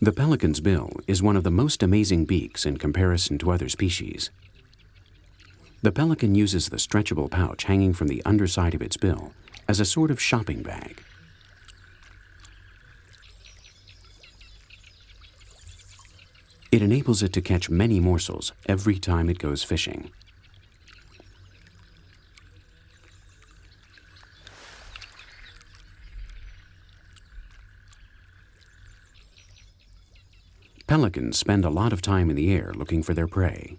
The pelican's bill is one of the most amazing beaks in comparison to other species. The pelican uses the stretchable pouch hanging from the underside of its bill as a sort of shopping bag. It enables it to catch many morsels every time it goes fishing. Pelicans spend a lot of time in the air looking for their prey.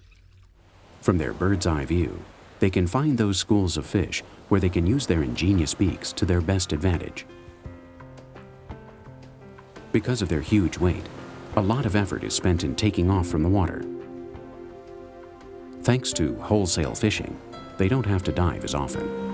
From their bird's eye view, they can find those schools of fish where they can use their ingenious beaks to their best advantage. Because of their huge weight, a lot of effort is spent in taking off from the water. Thanks to wholesale fishing, they don't have to dive as often.